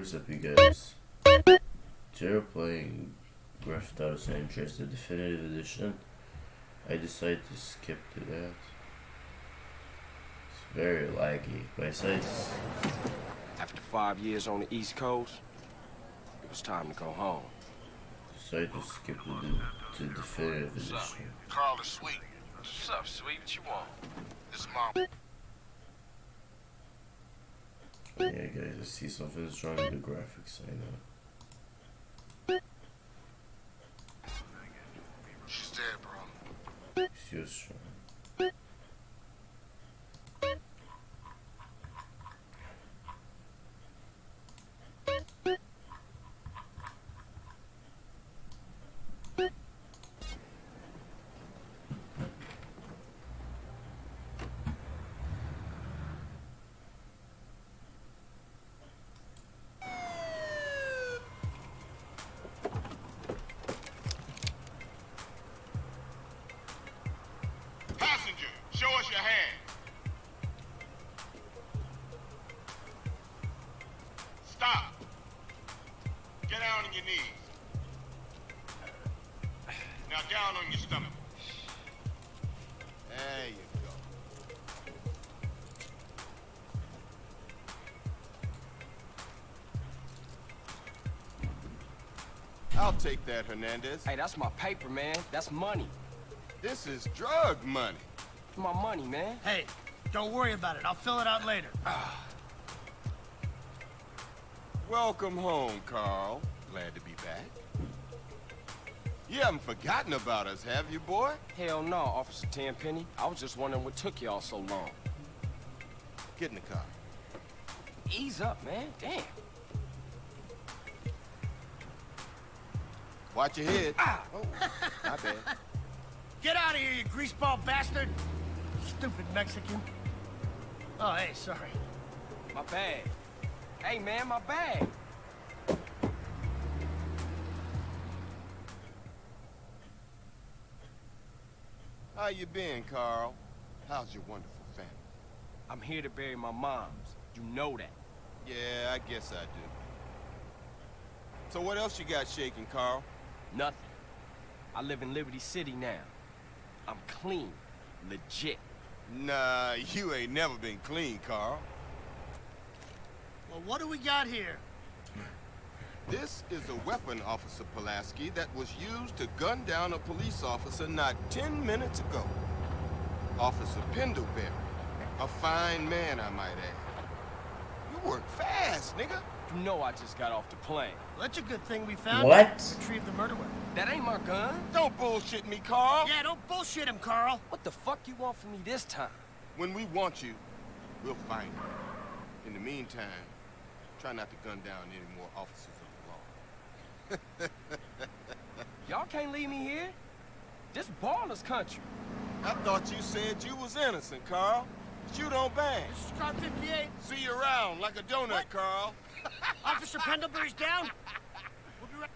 what's up you guys? Today we're playing Grand Theft Auto San Andreas, the definitive edition. I decided to skip to that. It's very laggy. My site's After five years on the East Coast, it was time to go home. decided to skip to the to definitive edition. Carl is sweet. What's up, sweet? What you want? This is my Yeah guys, I see something's wrong with the graphics, I know. She's dead, bro. See what's I'll take that, Hernandez. Hey, that's my paper, man. That's money. This is drug money. My money, man. Hey, don't worry about it. I'll fill it out later. Ah. Welcome home, Carl. Glad to be back. You haven't forgotten about us, have you, boy? Hell no, Officer Tenpenny. I was just wondering what took y'all so long. Get in the car. Ease up, man. Damn. Watch your head. Ah! Oh, my bad. Get out of here, you greaseball bastard! Stupid Mexican. Oh, hey, sorry. My bag. Hey, man, my bag. How you been, Carl? How's your wonderful family? I'm here to bury my moms. You know that. Yeah, I guess I do. So what else you got shaking, Carl? Nothing. I live in Liberty City now. I'm clean. Legit. Nah, you ain't never been clean, Carl. Well, what do we got here? This is a weapon, Officer Pulaski, that was used to gun down a police officer not 10 minutes ago. Officer Pendlebury. A fine man, I might add. You work fast, nigga. You know I just got off the plane. Well, that's a good thing we found. What? Retrieve the murder weapon. That ain't my gun. Don't bullshit me, Carl. Yeah, don't bullshit him, Carl. What the fuck you want from me this time? When we want you, we'll find you. In the meantime, try not to gun down any more officers of the law. Y'all can't leave me here. This Ballas country. I thought you said you was innocent, Carl. But you don't bang. This is car 58. See you around like a donut, What? Carl. Officer Pendlebury's down. We'll be right...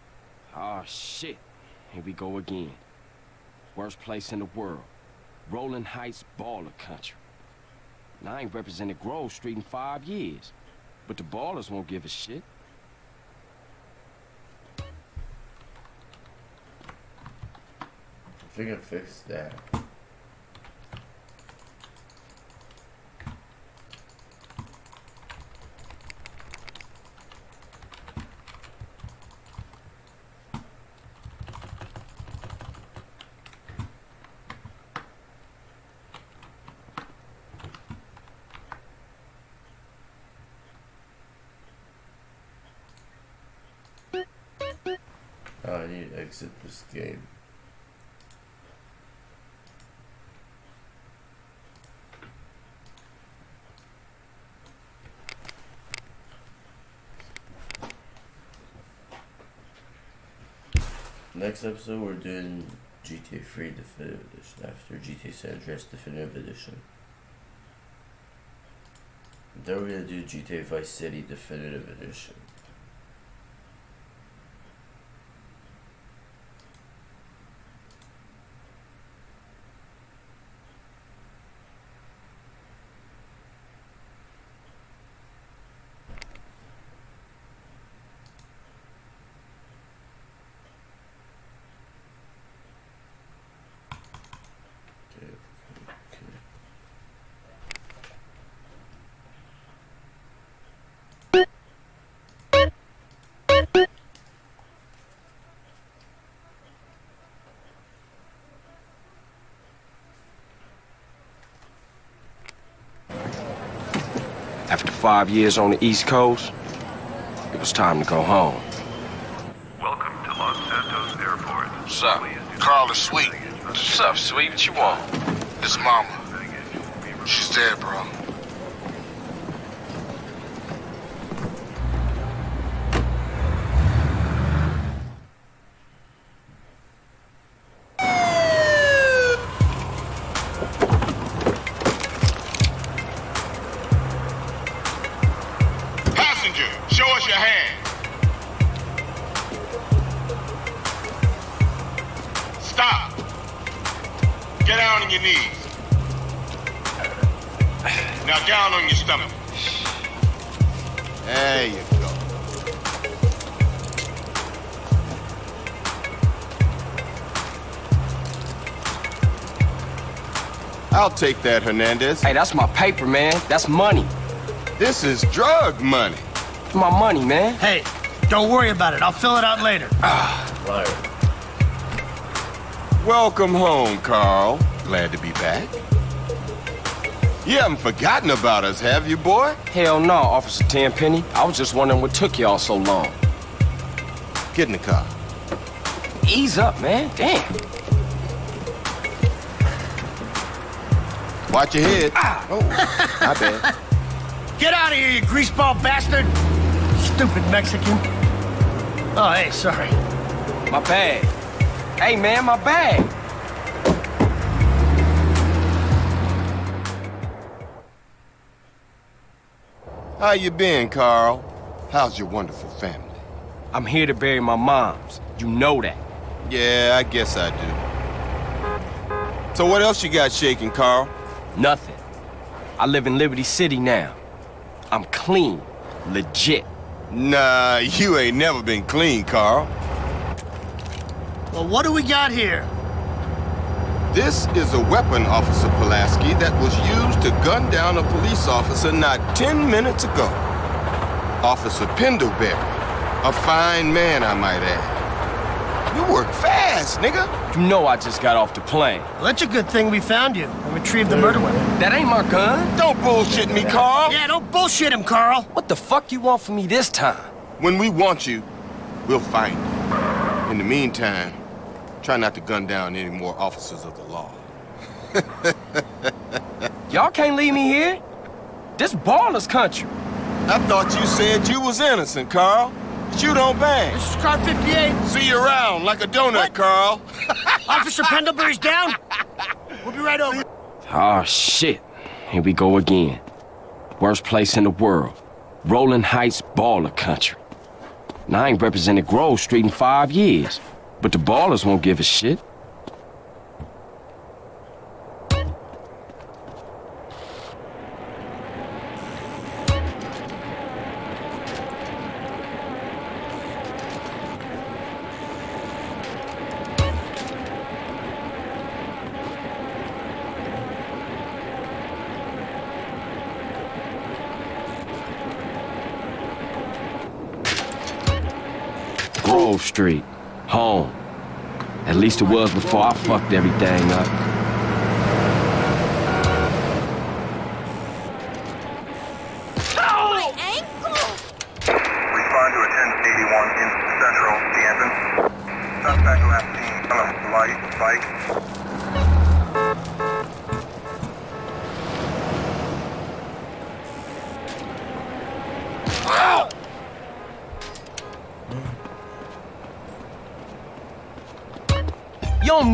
Oh, shit. Here we go again. Worst place in the world. Rolling Heights baller country. And I ain't represented Grove Street in five years. But the Ballas won't give a shit. I think I fixed that. I need to exit this game. Next episode, we're doing GTA 3 Definitive Edition after GTA San Andreas Definitive Edition. Then we're gonna do GTA Vice City Definitive Edition. Five years on the East Coast, it was time to go home. Welcome to Los Santos Airport. What's up? Carl is sweet. What's up, sweet? What you want? His mama. She's dead, bro. I'll take that, Hernandez. Hey, that's my paper, man. That's money. This is drug money. My money, man. Hey, don't worry about it. I'll fill it out later. Ah, Liar. Welcome home, Carl. Glad to be back. You haven't forgotten about us, have you, boy? Hell no, Officer Tenpenny. I was just wondering what took y'all so long. Get in the car. Ease up, man. Damn. Watch your head. Ah! Oh, my bad. Get out of here, you greaseball bastard! Stupid Mexican. Oh, hey, sorry. My bag. Hey, man, my bag. How you been, Carl? How's your wonderful family? I'm here to bury my moms. You know that. Yeah, I guess I do. So what else you got shaking, Carl? Nothing. I live in Liberty City now. I'm clean. Legit. Nah, you ain't never been clean, Carl. Well, what do we got here? This is a weapon, Officer Pulaski, that was used to gun down a police officer not 10 minutes ago. Officer Pendlebury. A fine man, I might add. You work fast, nigga. You know I just got off the plane. Well, that's a good thing we found you and retrieved the murder weapon. That ain't my gun. Don't bullshit me, Carl. Yeah, don't bullshit him, Carl. What the fuck you want from me this time? When we want you, we'll find you. In the meantime, try not to gun down any more officers of the law. Y'all can't leave me here. This Ballas country. I thought you said you was innocent, Carl. But you don't bang. This is car 58. See you around like a donut, What? Carl. Officer Pendlebury's down. We'll be right over. Oh, shit. Here we go again. Worst place in the world. Rolling Heights baller country. Now, I ain't represented Grove Street in five years, but the Ballas won't give a shit. Grove Street. Home. At least it was before I fucked everything up.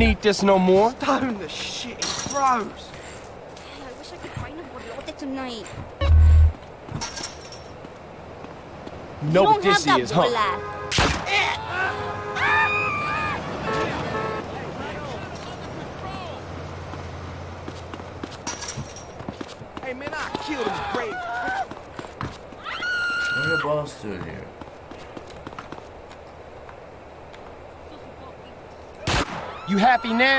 Need this no more. I wish I could find a bolote tonight. You know you what don't this have that is, huh? bola. What are the boss doing here? You happy now?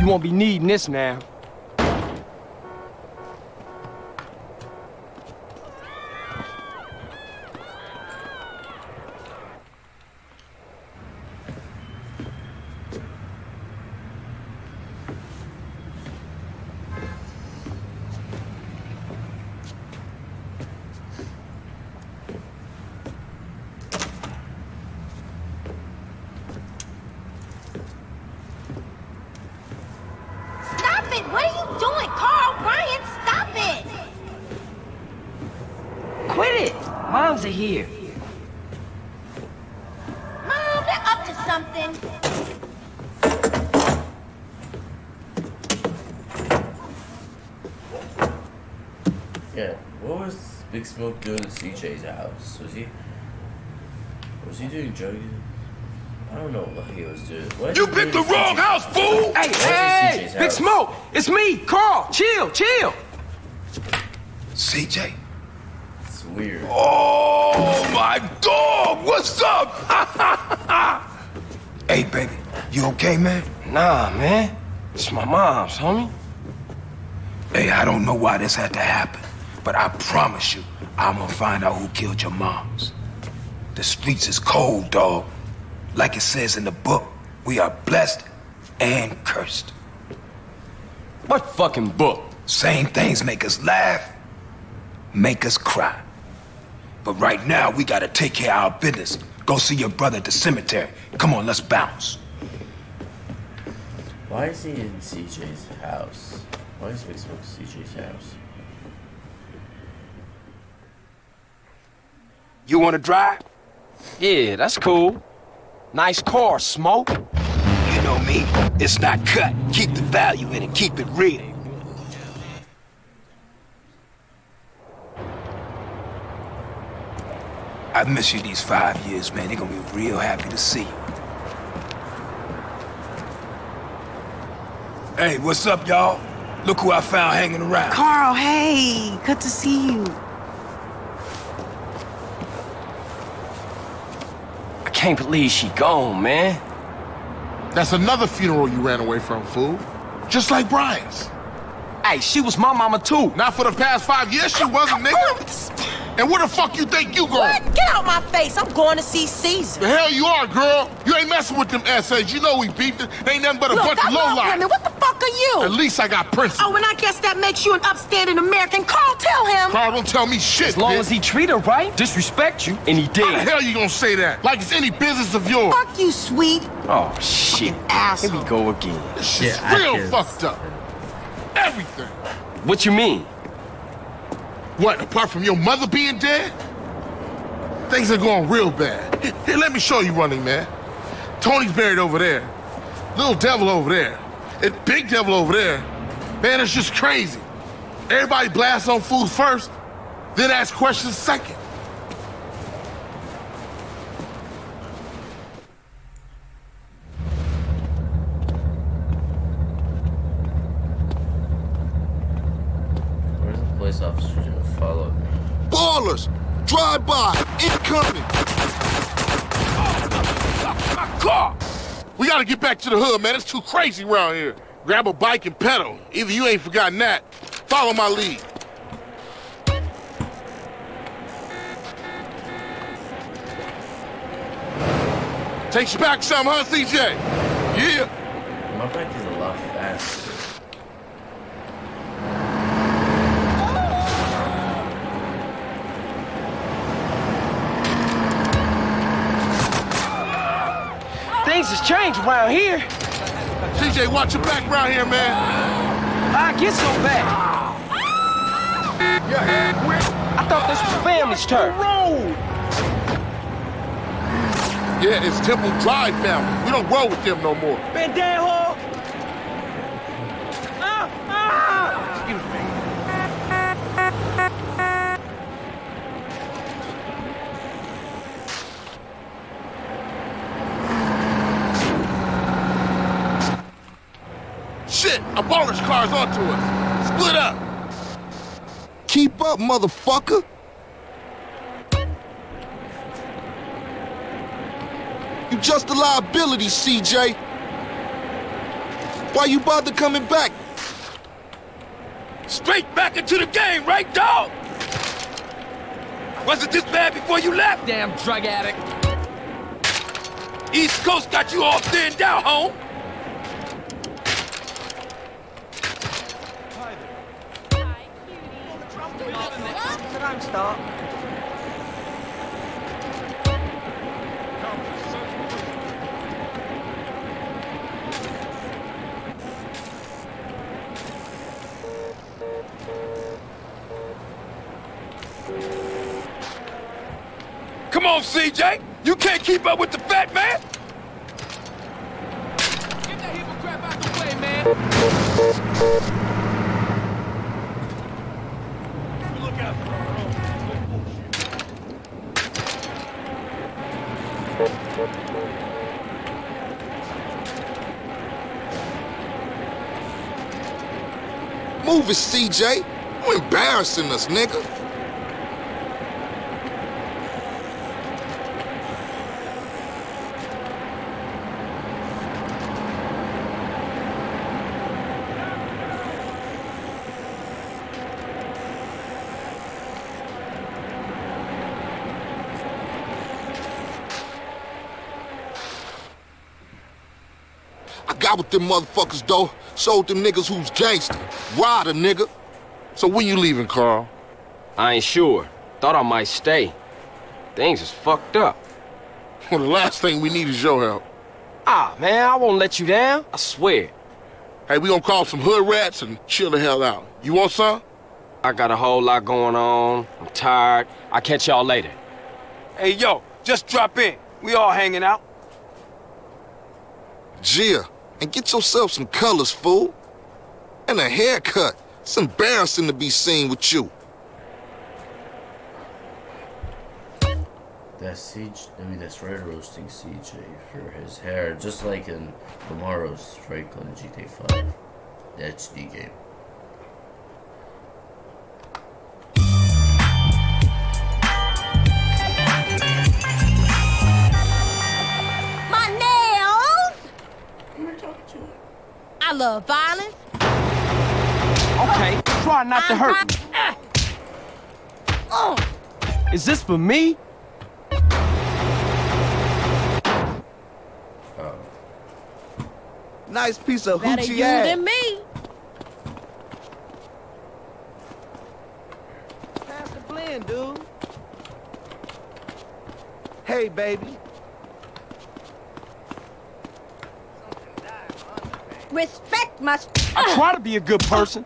You won't be needing this now. Moms are here. Mom, they're up to something. Yeah, what was Big Smoke doing at CJ's house? Was he was he doing drugs? I don't know what he was doing. What You picked the wrong CJ's house, fool! Hey, hey, Big house? Smoke! It's me, Carl! Chill, chill! CJ. Weird. Oh, my dog! What's up? hey, baby. You okay, man? Nah, man. It's my mom's, homie. Hey, I don't know why this had to happen, but I promise you, I'm gonna find out who killed your moms. The streets is cold, dog. Like it says in the book, we are blessed and cursed. What fucking book? Same things make us laugh, make us cry. But right now, we gotta take care of our business. Go see your brother at the cemetery. Come on, let's bounce. Why is he in CJ's house? Why is Big Smoke CJ's house? You wanna drive? Yeah, that's cool. Nice car, Smoke. You know me. It's not cut. Keep the value in it. Keep it real. I've missed you these five years, man. They're gonna be real happy to see you. Hey, what's up, y'all? Look who I found hanging around. Carl, hey, good to see you. I can't believe she gone, man. That's another funeral you ran away from, fool. Just like Brian's. Hey, she was my mama too. Not for the past five years, she wasn't, nigga. And where the fuck you think you going? What? Get out my face. I'm going to see Cesar. The hell you are, girl. You ain't messing with them essays. You know we beefed it. They ain't nothing but a Look, bunch I of love lowlife. women. What the fuck are you? At least I got principles. Oh, and I guess that makes you an upstanding American. Carl, tell him. Carl, don't tell me shit, As long bitch. as he treat her right, disrespect you, and he did. How the did. hell you gonna say that? Like it's any business of yours. Fuck you, sweet Oh, shit. Here asshole. we go again. This shit's Yeah, real fucked up. Everything. What you mean? What, apart from your mother being dead? Things are going real bad. Here, let me show you running, man. Tony's buried over there. Little devil over there. And big devil over there. Man, it's just crazy. Everybody blasts on food first, then ask questions second. Where's the police officer to follow me? Ballas! Drive by! Incoming! My car! We gotta get back to the hood, man. It's too crazy around here. Grab a bike and pedal. Either you ain't forgotten that. Follow my lead. Takes you back some, huh, CJ? Yeah. My bike is a lot faster. Things has changed around here. CJ, watch your back around here, man. I get so bad. I thought this was family's turf. Yeah, it's Temple Drive family. We don't roll with them no more. Pendejo! Ah, ah! Excuse me. Shit, a baller's car's onto us. Split up. Keep up, motherfucker! You just a liability, CJ. Why you bother coming back? Straight back into the game, right, dog? Was it this bad before you left? Damn drug addict. East Coast got you all thinned out, home. On, CJ. You can't keep up with the fat man. Get that crap out the way, man. Move it, CJ. You embarrassing us, nigga. Got with them motherfuckers, though. Sold them niggas who's gangster. Rider, nigga. So when you leaving, Carl? I ain't sure. Thought I might stay. Things is fucked up. Well, the last thing we need is your help. Ah, man, I won't let you down. I swear. Hey, we gonna call some hood rats and chill the hell out. You want some? I got a whole lot going on. I'm tired. I'll catch y'all later. Hey, yo, just drop in. We all hanging out. Gia, and get yourself some colors, fool. And a haircut. It's embarrassing to be seen with you. That's Siege. I mean, that's Red roasting CJ for his hair, just like in tomorrow's Franklin GTA 5, That's the game. Love violence. Okay, try not to hurt me. Oh, Is this for me? Uh, nice piece of better hoochie you ass. than me. Pass the blend, dude. Hey, baby. Respect must. I try to be a good person.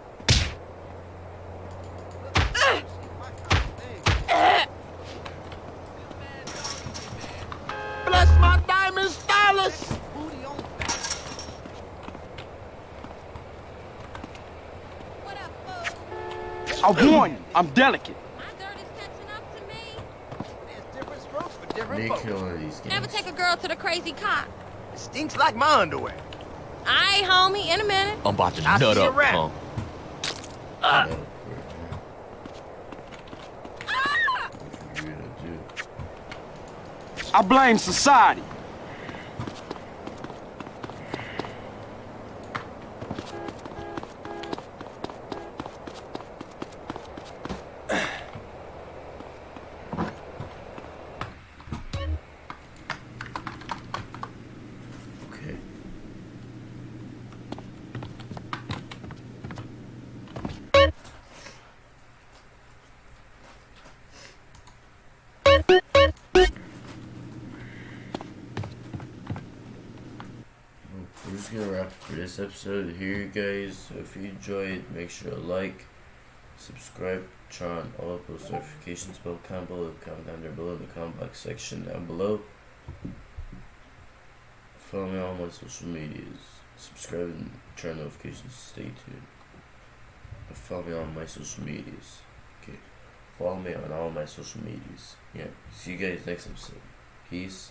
Bless my diamond stylus. What up, fool? I warn you, I'm delicate. My dirt is catching up to me. There's different strokes for different Make folks. one of these games. Never take a girl to the crazy cop. It stinks like my underwear. Aye, homie, in a minute. I'm about to I nut up, around. punk. Crap. What you gonna do? I blame society. This episode here, guys. If you enjoyed, make sure to like, subscribe, turn on all post notifications bell combo, comment down there below in the comment box section down below. Follow me on all my social medias. Subscribe and turn notifications. Stay tuned. Follow me on my social medias. Okay. Follow me on all my social medias. Yeah. See you guys next episode. Peace.